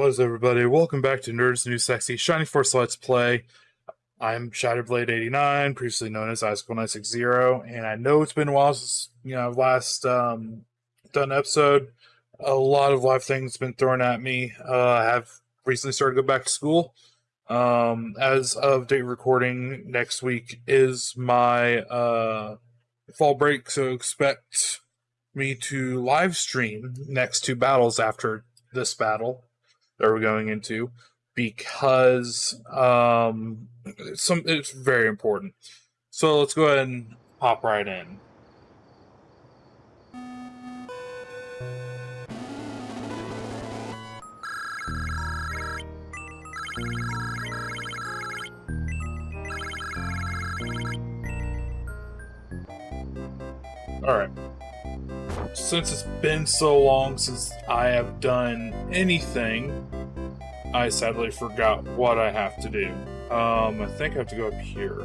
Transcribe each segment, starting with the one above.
What is everybody? Welcome back to Nerds and Sexy Shining Force Let's Play. I'm Shatterblade89, previously known as Icicle960, and I know it's been a while since you know last um, done episode. A lot of life things been thrown at me. Uh, I have recently started to go back to school. Um, as of date recording, next week is my uh, fall break, so expect me to live stream next two battles after this battle that we're going into because um some it's very important. So let's go ahead and pop right in. All right. Since it's been so long since I have done anything, I sadly forgot what I have to do. Um, I think I have to go up here.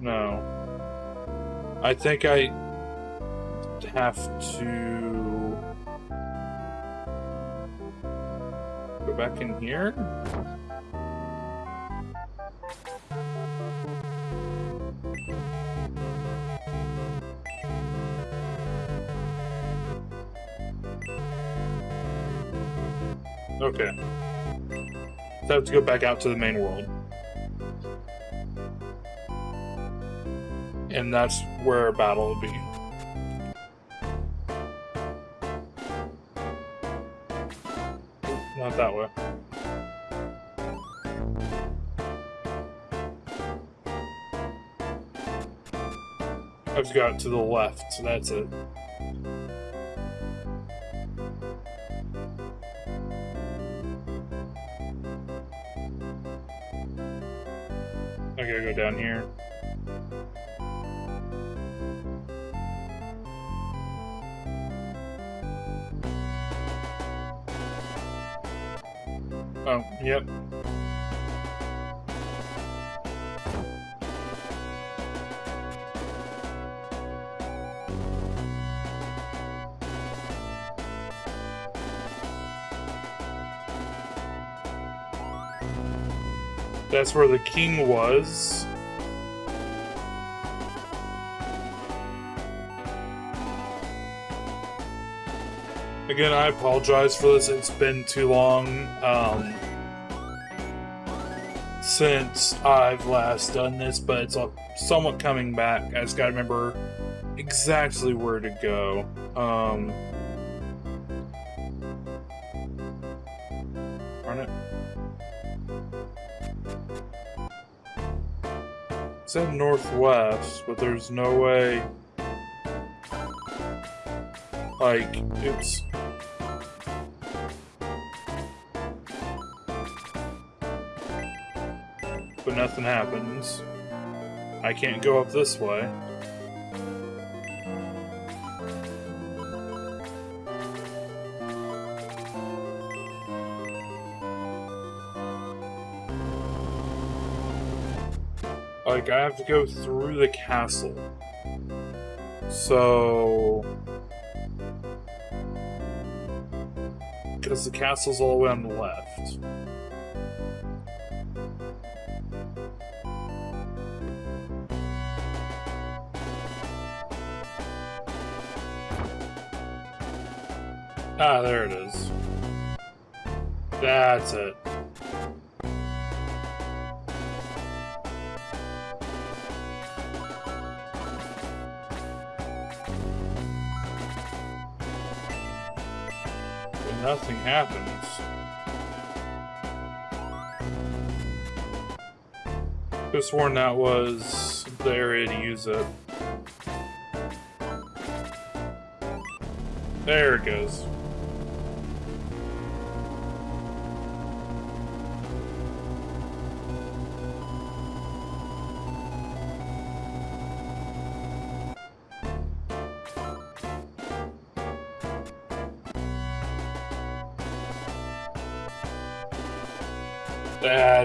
No. I think I have to back in here? Okay. So I have to go back out to the main world. And that's where battle will be. I've got to the left, so that's it. I gotta go down here. That's where the king was. Again, I apologize for this. It's been too long um, since I've last done this, but it's somewhat coming back. I just gotta remember exactly where to go. Um, It said northwest, but there's no way. Like, it's. But nothing happens. I can't go up this way. Like, I have to go through the castle. So... Because the castle's all the way on the left. Ah, there it is. That's it. Nothing happens. Could sworn that was the area to use it. There it goes.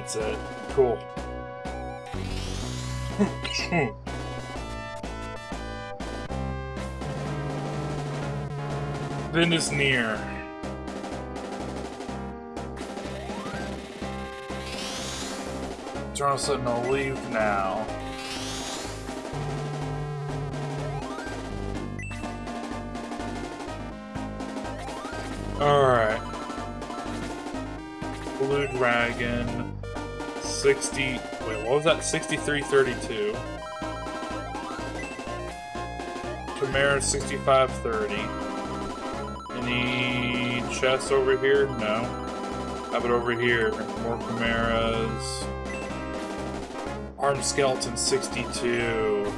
That's it. Cool. Hmm. Then is near. Eternal Sentinel, leave now. Alright. Blue Dragon. 60. Wait, what was that? 6332. Chimera 6530. Any chests over here? No. How about over here? More Chimeras. Armed Skeleton 62.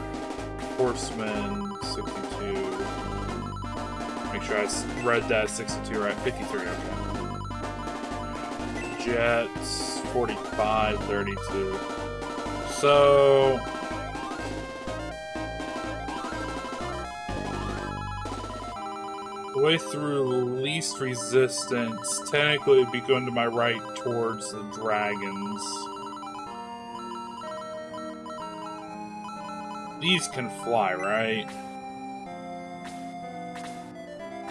Horseman 62. Make sure I read that 62 right. 53, okay. Jets 45, 32. So. The way through least resistance, technically it'd be going to my right towards the dragons. These can fly, right?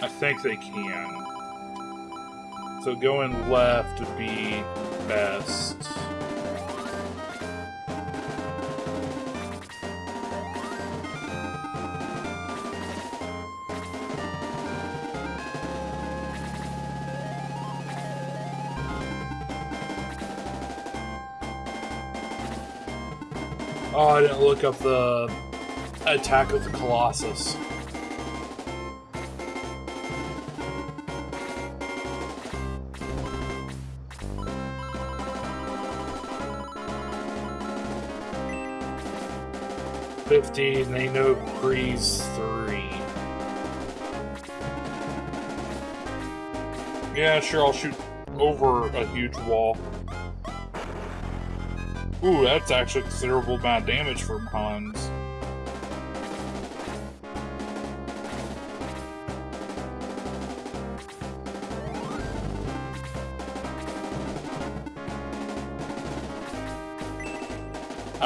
I think they can. So going left would be best. Oh, I didn't look up the attack of the Colossus. Fifteen, they know breeze three. Yeah, sure, I'll shoot over a huge wall. Ooh, that's actually considerable amount of damage from Hans.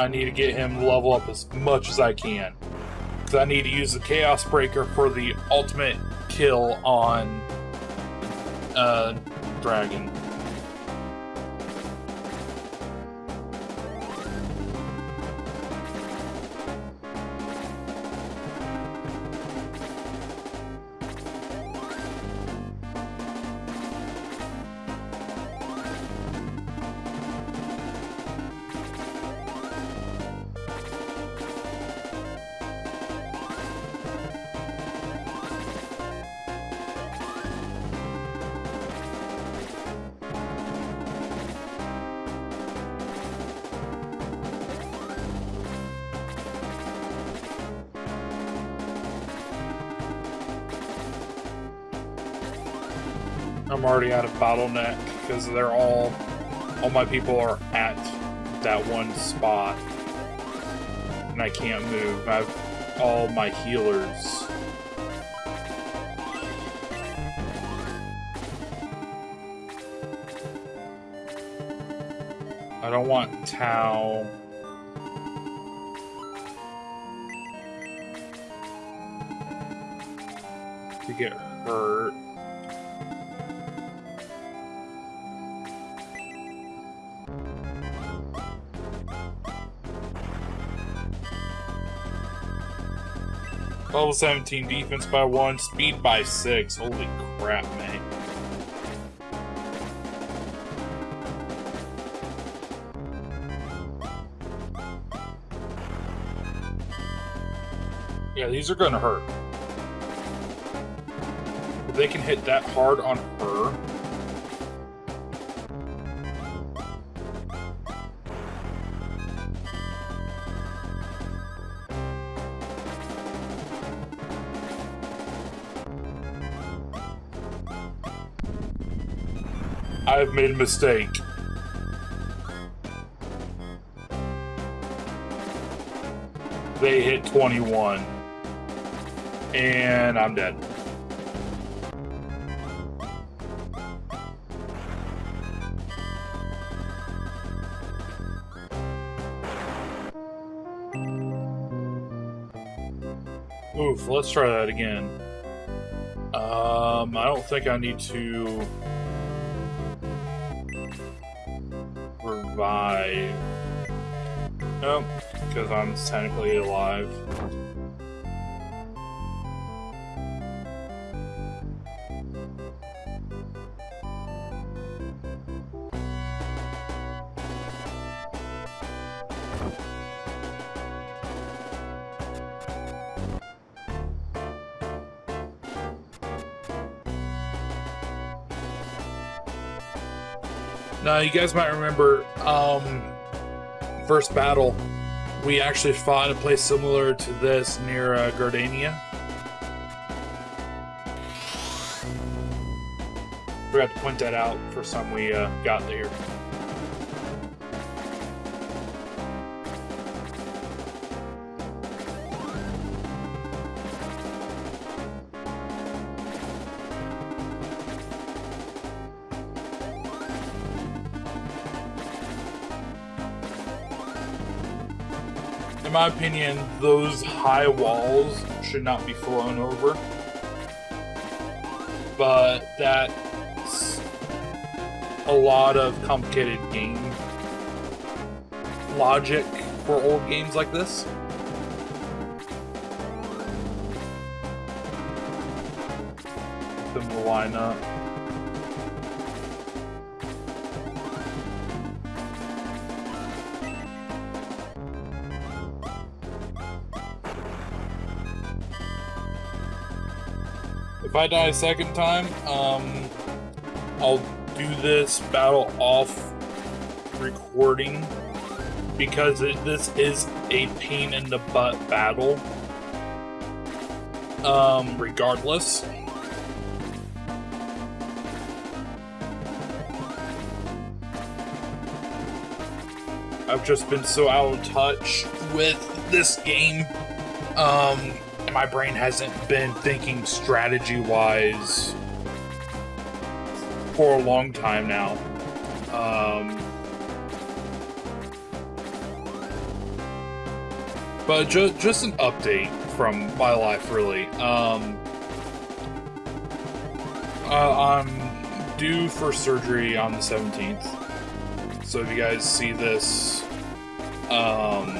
I need to get him level up as much as I can. Because I need to use the Chaos Breaker for the ultimate kill on uh, Dragon. I'm already out of bottleneck because they're all all my people are at that one spot and I can't move. I have all my healers. I don't want Tao. To get hurt. Level 17 defense by 1, speed by 6. Holy crap, man. Yeah, these are gonna hurt. If they can hit that hard on her, I've made a mistake. They hit 21. And I'm dead. Oof, let's try that again. Um, I don't think I need to revive. Nope, because I'm technically alive. Now, you guys might remember, um, first battle, we actually fought a place similar to this near uh, Guardiana. Forgot to point that out for some we uh, got there. In my opinion, those high walls should not be flown over. But that's a lot of complicated game logic for old games like this. Then why not? If I die a second time, um, I'll do this battle off recording because it, this is a pain in the butt battle. Um, regardless. I've just been so out of touch with this game. Um, my brain hasn't been thinking strategy wise for a long time now. Um, but ju- just an update from my life, really. Um, uh, I'm due for surgery on the 17th. So if you guys see this um,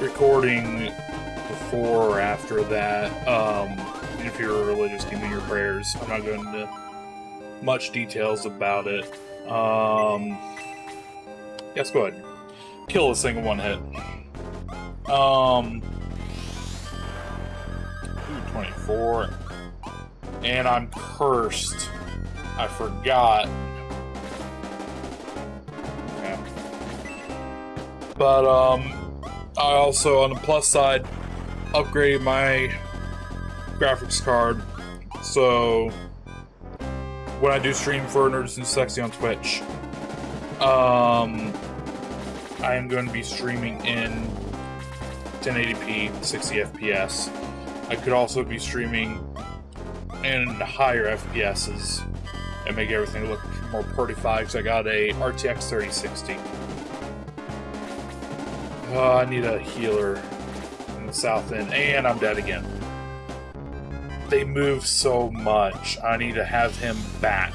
recording before or after that. Um, if you're religious, give me your prayers. I'm not going into much details about it. Um, yes, go ahead. Kill this thing in one hit. Um, 24. And I'm cursed. I forgot. But, um, I also, on the plus side, upgrade my graphics card. So when I do stream for Nerds and Sexy on Twitch, um, I am going to be streaming in 1080p, 60 FPS. I could also be streaming in higher FPSs and make everything look more prettified because I got a RTX 3060. Uh, I need a healer the south end, and I'm dead again. They move so much. I need to have him back.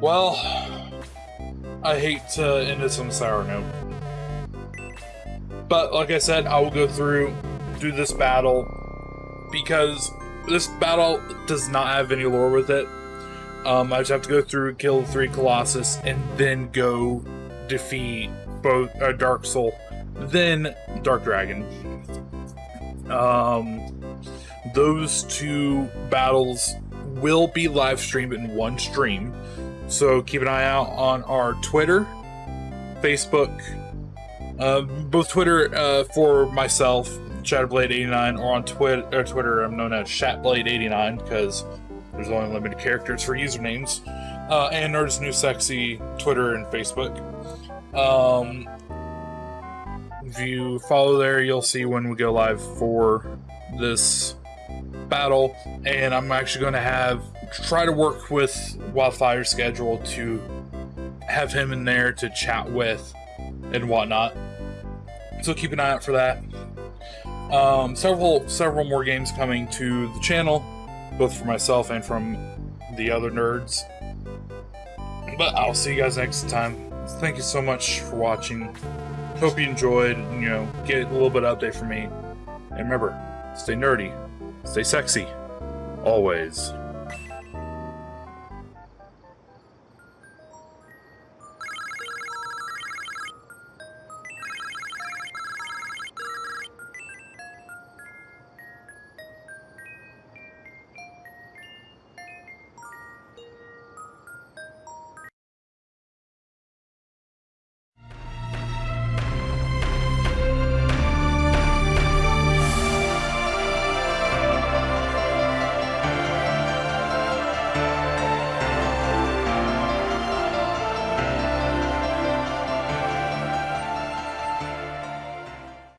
Well, I hate to end this on a sour note. But like I said, I will go through, do this battle, because this battle does not have any lore with it. Um, I just have to go through, kill three Colossus, and then go defeat both uh, Dark Sol, then Dark Dragon. Um, those two battles will be live streamed in one stream, so keep an eye out on our Twitter, Facebook, uh, both Twitter uh, for myself Shatterblade89 or on Twitter, or Twitter I'm known as Shatblade89 because there's only limited characters for usernames. Uh, and Nerds and Sexy, Twitter and Facebook. Um, if you follow there, you'll see when we go live for this battle. And I'm actually going to have try to work with Wildfire's schedule to have him in there to chat with and whatnot. So keep an eye out for that. Um, several several more games coming to the channel, both for myself and from the other nerds. But I'll see you guys next time. Thank you so much for watching. Hope you enjoyed. You know, get a little bit of update from me. And remember, stay nerdy, stay sexy, always.